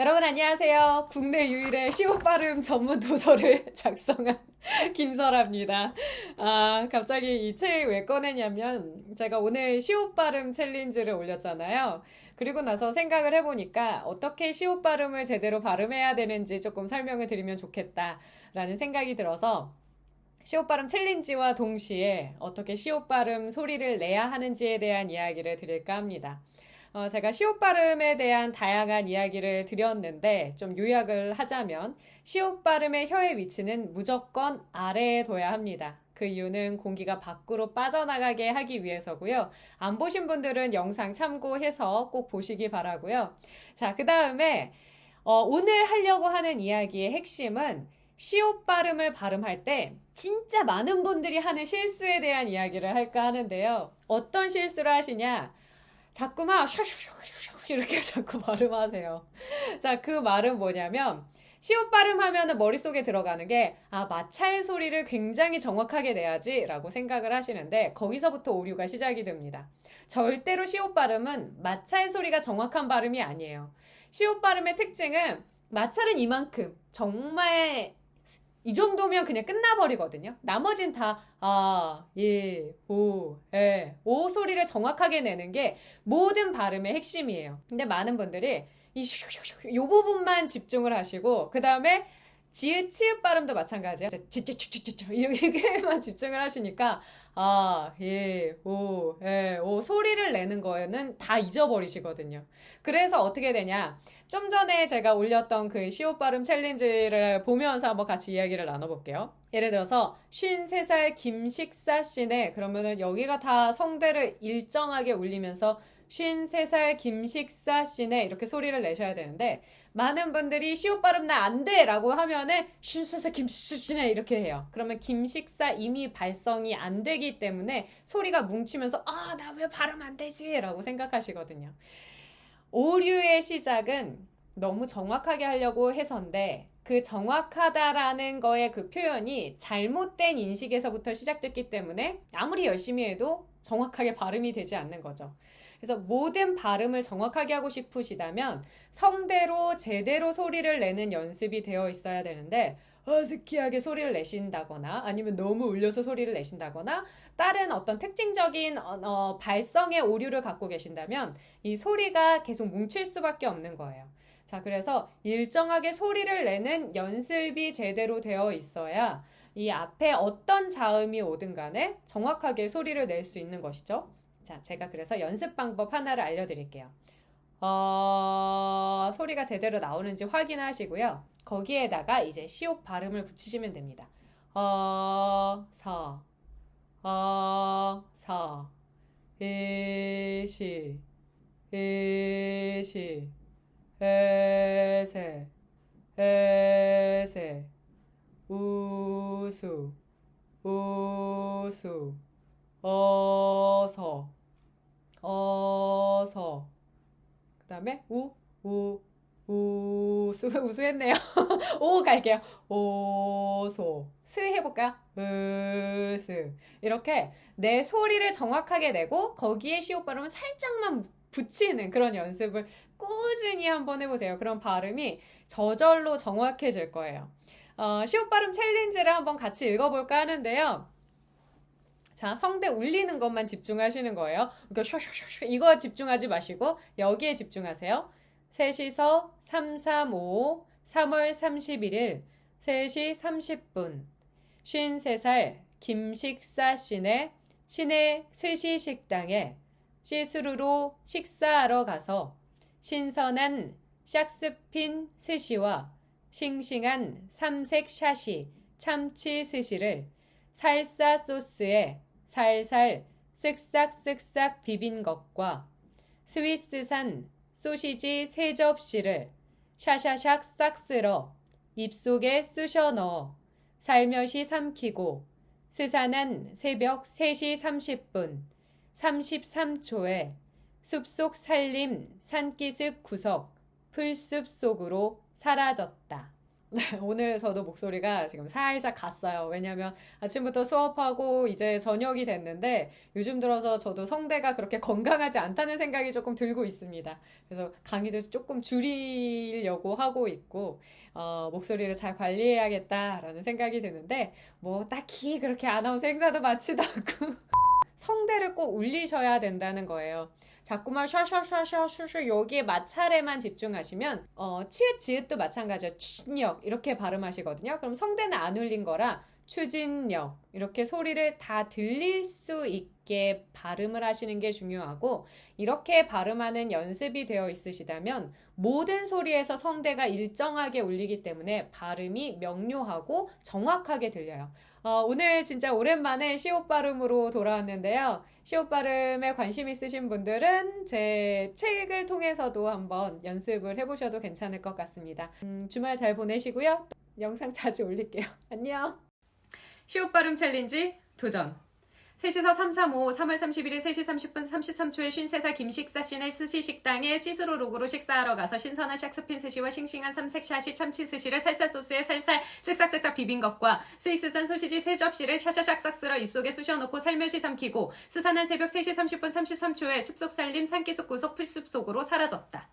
여러분 안녕하세요. 국내 유일의 시옷 발음 전문 도서를 작성한 김설아입니다. 아, 갑자기 이책왜 꺼내냐면 제가 오늘 시옷 발음 챌린지를 올렸잖아요. 그리고 나서 생각을 해보니까 어떻게 시옷 발음을 제대로 발음해야 되는지 조금 설명을 드리면 좋겠다라는 생각이 들어서 시옷 발음 챌린지와 동시에 어떻게 시옷 발음 소리를 내야 하는지에 대한 이야기를 드릴까 합니다. 어, 제가 시옷 발음에 대한 다양한 이야기를 드렸는데 좀 요약을 하자면 시옷 발음의 혀의 위치는 무조건 아래에 둬야 합니다. 그 이유는 공기가 밖으로 빠져나가게 하기 위해서고요. 안 보신 분들은 영상 참고해서 꼭 보시기 바라고요. 자, 그 다음에 어, 오늘 하려고 하는 이야기의 핵심은 시옷 발음을 발음할 때 진짜 많은 분들이 하는 실수에 대한 이야기를 할까 하는데요. 어떤 실수를 하시냐? 자꾸만 샤슈슈슈 이렇게 자꾸 발음하세요. 자, 그 말은 뭐냐면 시옷 발음하면 머릿속에 들어가는 게, 아, 마찰 소리를 굉장히 정확하게 내야지 라고 생각을 하시는데, 거기서부터 오류가 시작이 됩니다. 절대로 시옷 발음은 마찰 소리가 정확한 발음이 아니에요. 시옷 발음의 특징은 마찰은 이만큼, 정말 이 정도면 그냥 끝나버리거든요. 나머진 다, 아, 예, 오, 에, 오 소리를 정확하게 내는 게 모든 발음의 핵심이에요. 근데 많은 분들이 이 요 부분만 집중을 하시고, 그 다음에 지읒, 치읒 발음도 마찬가지예요. 찌찌찌찌찌 이렇게만 집중을 하시니까 아, 예, 오, 예, 오 소리를 내는 거에는 다 잊어버리시거든요. 그래서 어떻게 되냐? 좀 전에 제가 올렸던 그 시옷 발음 챌린지를 보면서 한번 같이 이야기를 나눠볼게요. 예를 들어서 53살 김식사 씨네 그러면은 여기가 다 성대를 일정하게 울리면서 53살 김식사 씨네 이렇게 소리를 내셔야 되는데 많은 분들이 시옷 발음 나 안 돼! 라고 하면은 53살 김식사 씨네 이렇게 해요. 그러면 김식사 이미 발성이 안 되기 때문에 소리가 뭉치면서 아, 나 왜 발음 안 되지? 라고 생각하시거든요. 오류의 시작은 너무 정확하게 하려고 해서인데 그 정확하다라는 거의 그 표현이 잘못된 인식에서부터 시작됐기 때문에 아무리 열심히 해도 정확하게 발음이 되지 않는 거죠. 그래서 모든 발음을 정확하게 하고 싶으시다면 성대로 제대로 소리를 내는 연습이 되어 있어야 되는데 어스키하게 소리를 내신다거나 아니면 너무 울려서 소리를 내신다거나 다른 어떤 특징적인 어, 어, 발성의 오류를 갖고 계신다면 이 소리가 계속 뭉칠 수밖에 없는 거예요. 자, 그래서 일정하게 소리를 내는 연습이 제대로 되어 있어야 이 앞에 어떤 자음이 오든 간에 정확하게 소리를 낼 수 있는 것이죠. 자, 제가 그래서 연습 방법 하나를 알려드릴게요. 어, 소리가 제대로 나오는지 확인하시고요. 거기에다가 이제 시옷 발음을 붙이시면 됩니다. 어, 서, 어, 서, 이시, 이시, 에세, 에세, 우수, 우수, 어서, 어서. 그 다음에 우, 우, 우 수, 우수했네요. 오 갈게요. 오소. 스 해볼까요? 으스. 이렇게 내 소리를 정확하게 내고 거기에 시옷 발음을 살짝만 붙이는 그런 연습을 꾸준히 한번 해보세요. 그럼 발음이 저절로 정확해질 거예요. 어, 시옷 발음 challenge를 한번 같이 읽어볼까 하는데요. 자, 성대 울리는 것만 집중하시는 거예요. 그러니까 쇼쇼쇼쇼 이거 집중하지 마시고 여기에 집중하세요. 셋이서 335 3월 31일 3시 30분 53살 김식사 씨네 시내 스시 식당에 시스루로 식사하러 가서 신선한 샥스핀 스시와 싱싱한 삼색 샤시 참치 스시를 살사 소스에 살살 쓱싹쓱싹 비빈 것과 스위스산 소시지 세 접시를 샤샤샥 싹 쓸어 입속에 쑤셔 넣어 살며시 삼키고 스산한 새벽 3시 30분 33초에 숲속 살림 산기슭 구석 풀숲 속으로 사라졌다. 오늘 저도 목소리가 지금 살짝 갔어요. 왜냐면 아침부터 수업하고 이제 저녁이 됐는데 요즘 들어서 저도 성대가 그렇게 건강하지 않다는 생각이 조금 들고 있습니다. 그래서 강의도 조금 줄이려고 하고 있고, 어, 목소리를 잘 관리해야겠다라는 생각이 드는데, 뭐 딱히 그렇게 아나운서 행사도 마치도 않고, 성대를 꼭 울리셔야 된다는 거예요. 자꾸만 샤샤샤샤 여기에 마찰에만 집중하시면 어, 치읓 지읒도 마찬가지예요. 추진력 이렇게 발음하시거든요. 그럼 성대는 안 울린 거라 추진력 이렇게 소리를 다 들릴 수 있게 발음을 하시는 게 중요하고 이렇게 발음하는 연습이 되어 있으시다면 모든 소리에서 성대가 일정하게 울리기 때문에 발음이 명료하고 정확하게 들려요. 어, 오늘 진짜 오랜만에 시옷 발음으로 돌아왔는데요. 시옷 발음에 관심 있으신 분들은 제 책을 통해서도 한번 연습을 해보셔도 괜찮을 것 같습니다. 음, 주말 잘 보내시고요. 영상 자주 올릴게요. 안녕! 시옷 발음 challenge 도전! 셋이서 335, 3월 31일 3시 30분 33초에 53살 김식사 씨는 스시 식당에 시스루 룩으로 식사하러 가서 신선한 샥스핀 스시와 싱싱한 삼색샤시 참치 스시를 살살 소스에 살살 쓱싹쓱싹 비빈 것과 스위스산 소시지 세 접시를 샤샤샥싹 쓸어 입속에 쑤셔넣고 살며시 삼키고 스산한 새벽 3시 30분 33초에 숲속 살림 산기슭 구석 풀숲 속으로 사라졌다.